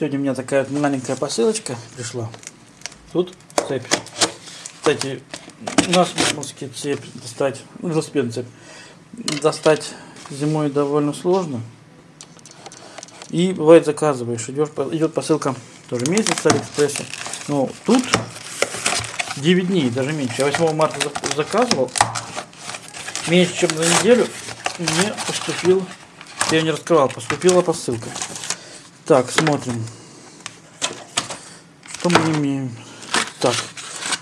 Сегодня у меня такая маленькая посылочка пришла. Тут цепь. Кстати, у нас в Московске цепь достать, ну, велосипедную цепь, достать зимой довольно сложно. И бывает заказываешь, идешь, идет посылка тоже месяц с Алиэкспресса. Но тут 9 дней, даже меньше. Я 8 марта заказывал. Меньше, чем за неделю мне поступил, я не раскрывал, поступила посылка. Так, смотрим. Что мы имеем? Так,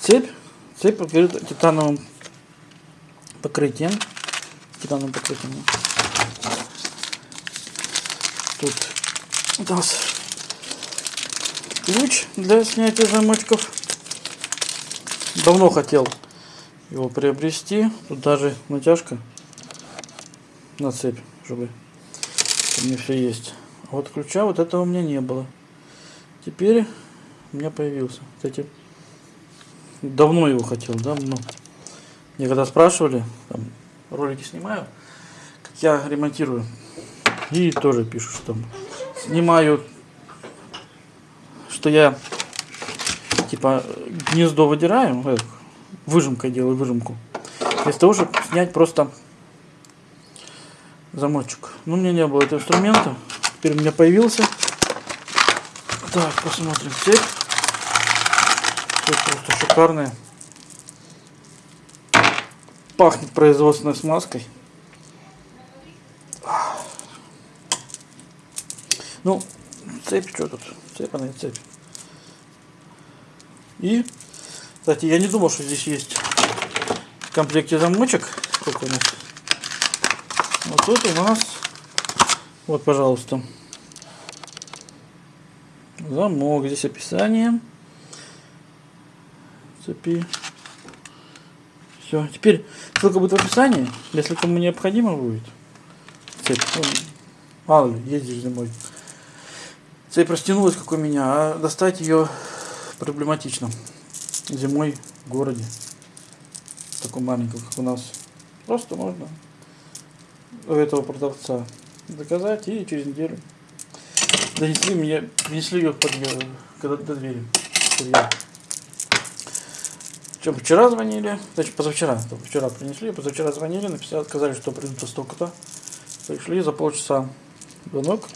цепь. Цепь покрыта титановым покрытием. Титановым покрытием. Тут у нас ключ для снятия замочков. Давно хотел его приобрести. Тут даже натяжка на цепь, чтобы у меня все есть. Вот ключа вот этого у меня не было. Теперь у меня появился. Кстати, давно его хотел, давно. Мне когда спрашивали, там, ролики снимаю, как я ремонтирую. И тоже пишут, что снимаю, что я типа гнездо выдираю, э, выжимкой делаю выжимку. Вместо того, чтобы снять просто замочек. Ну, у меня не было этого инструмента. Теперь у меня появился. Так, посмотрим цепь. Цепь просто шикарная. Пахнет производственной смазкой. Ну, цепь, что тут? Цепь, она и цепь. И, кстати, я не думал, что здесь есть в комплекте замочек. Сколько у нас? Вот тут у нас вот, пожалуйста. Замок. Здесь описание. Цепи. Все. Теперь ссылка будет в описании. Если кому необходимо будет. Цепь. Ну, мало ли, ездишь зимой. Цепь растянулась, как у меня, а достать ее проблематично. Зимой в городе. Такой маленький, как у нас. Просто можно у этого продавца заказать и через неделю донесли мне, принесли ее под, когда, до двери. Чем вчера звонили, значит позавчера, вчера принесли, позавчера звонили, написали, сказали, что придут столько-то. Пришли за полчаса звонок.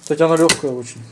Кстати, она легкая очень.